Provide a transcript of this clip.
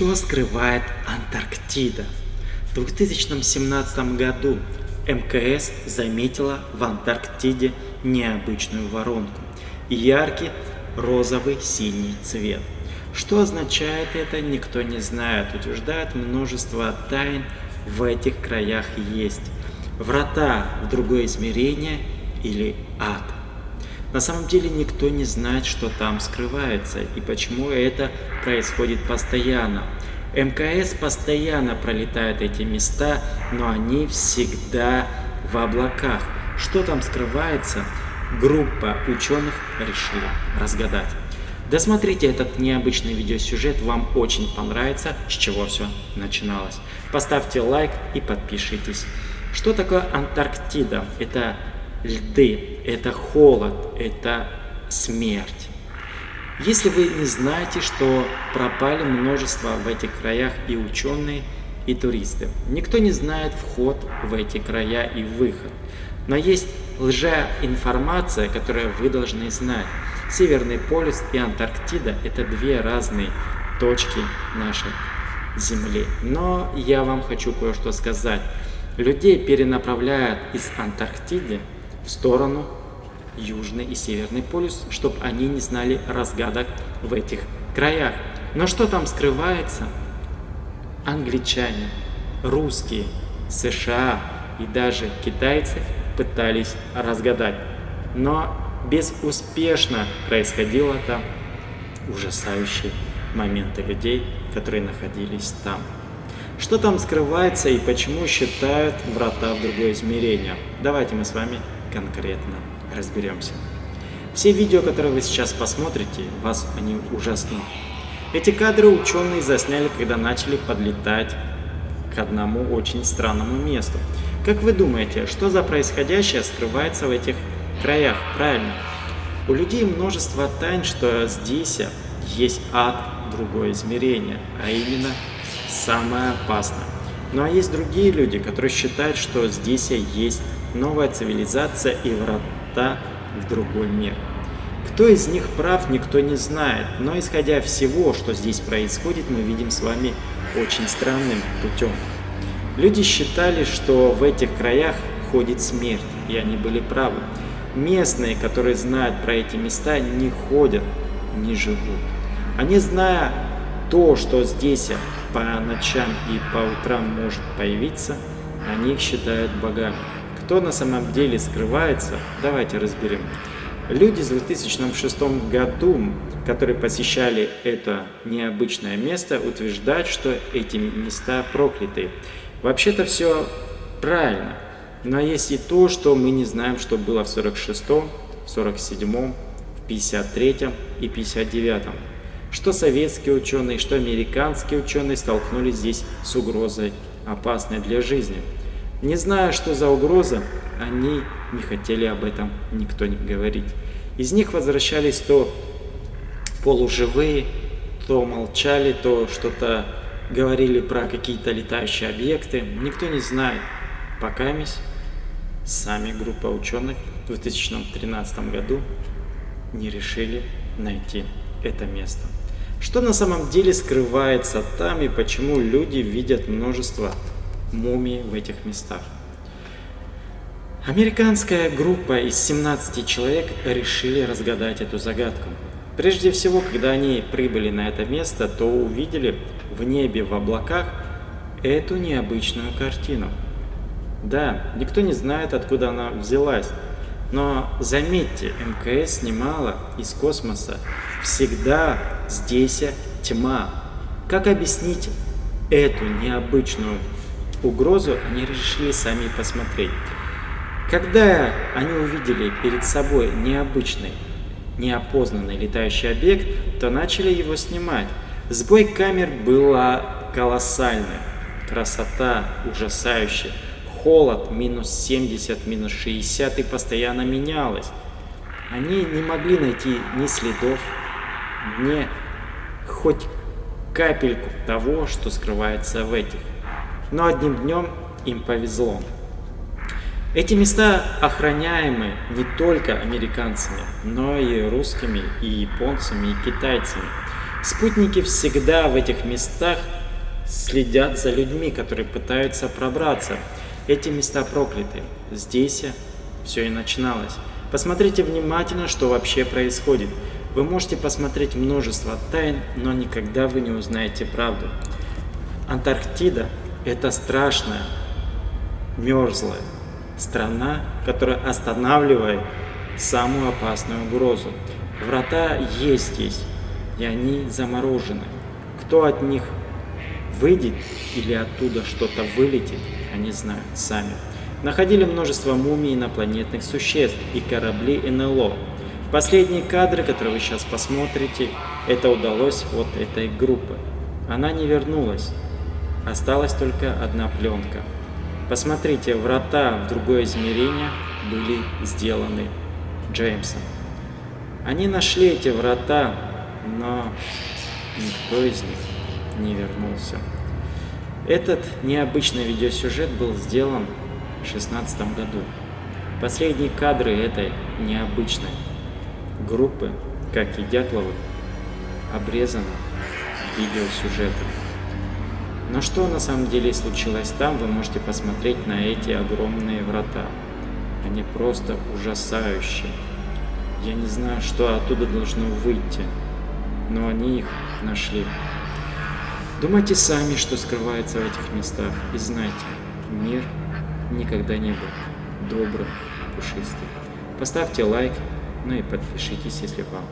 Что скрывает Антарктида? В 2017 году МКС заметила в Антарктиде необычную воронку. Яркий розовый синий цвет. Что означает это, никто не знает. Утверждают множество тайн в этих краях есть. Врата в другое измерение или ад. На самом деле никто не знает, что там скрывается и почему это происходит постоянно. МКС постоянно пролетает эти места, но они всегда в облаках. Что там скрывается, группа ученых решили разгадать. Досмотрите этот необычный видеосюжет, вам очень понравится, с чего все начиналось. Поставьте лайк и подпишитесь. Что такое Антарктида? Это льды, это холод, это смерть. Если вы не знаете, что пропали множество в этих краях и ученые, и туристы. Никто не знает вход в эти края и выход. Но есть лжеинформация, которую вы должны знать. Северный полюс и Антарктида – это две разные точки нашей Земли. Но я вам хочу кое-что сказать. Людей перенаправляют из Антарктиды в сторону Южный и Северный полюс, чтобы они не знали разгадок в этих краях. Но что там скрывается? Англичане, русские, США и даже китайцы пытались разгадать. Но безуспешно происходило там ужасающие моменты людей, которые находились там. Что там скрывается и почему считают врата в другое измерение? Давайте мы с вами конкретно разберемся. Все видео, которые вы сейчас посмотрите, вас они ужаснут. Эти кадры ученые засняли, когда начали подлетать к одному очень странному месту. Как вы думаете, что за происходящее скрывается в этих краях? Правильно. У людей множество тайн, что здесь есть ад, другое измерение, а именно самое опасное. Ну а есть другие люди, которые считают, что здесь есть новая цивилизация и врата в другой мир. Кто из них прав, никто не знает, но исходя всего, что здесь происходит, мы видим с вами очень странным путем. Люди считали, что в этих краях ходит смерть, и они были правы. Местные, которые знают про эти места, не ходят, не живут. Они, зная то, что здесь по ночам и по утрам может появиться, они их считают богами. Кто на самом деле скрывается, давайте разберем. Люди в 2006 году, которые посещали это необычное место, утверждают, что эти места прокляты. Вообще-то все правильно, но есть и то, что мы не знаем, что было в 46-м, 47-м, в 53-м и 59-м. Что советские ученые, что американские ученые столкнулись здесь с угрозой, опасной для жизни. Не зная, что за угроза, они не хотели об этом никто не говорить. Из них возвращались то полуживые, то молчали, то что-то говорили про какие-то летающие объекты. Никто не знает. Пока сами группа ученых в 2013 году не решили найти это место. Что на самом деле скрывается там и почему люди видят множество мумий в этих местах. Американская группа из 17 человек решили разгадать эту загадку. Прежде всего, когда они прибыли на это место, то увидели в небе в облаках эту необычную картину. Да, никто не знает, откуда она взялась, но заметьте, МКС снимала из космоса. Всегда здесь тьма. Как объяснить эту необычную угрозу они решили сами посмотреть. Когда они увидели перед собой необычный, неопознанный летающий объект, то начали его снимать. Сбой камер была колоссальная, красота ужасающая, холод минус 70, минус 60 и постоянно менялась. Они не могли найти ни следов, ни хоть капельку того, что скрывается в этих но одним днем им повезло. Эти места охраняемы не только американцами, но и русскими, и японцами, и китайцами. Спутники всегда в этих местах следят за людьми, которые пытаются пробраться. Эти места прокляты. Здесь все и начиналось. Посмотрите внимательно, что вообще происходит. Вы можете посмотреть множество тайн, но никогда вы не узнаете правду. Антарктида – это страшная, мерзлая страна, которая останавливает самую опасную угрозу. Врата есть здесь, и они заморожены. Кто от них выйдет или оттуда что-то вылетит, они знают сами. Находили множество мумий инопланетных существ и корабли НЛО. Последние кадры, которые вы сейчас посмотрите, это удалось вот этой группы. Она не вернулась. Осталась только одна пленка. Посмотрите, врата в другое измерение были сделаны Джеймсом. Они нашли эти врата, но никто из них не вернулся. Этот необычный видеосюжет был сделан в 2016 году. Последние кадры этой необычной группы, как и Дятловых, обрезаны видеосюжетом. Но что на самом деле случилось там, вы можете посмотреть на эти огромные врата. Они просто ужасающие. Я не знаю, что оттуда должно выйти, но они их нашли. Думайте сами, что скрывается в этих местах, и знайте, мир никогда не был добрым и пушистым. Поставьте лайк, ну и подпишитесь, если вам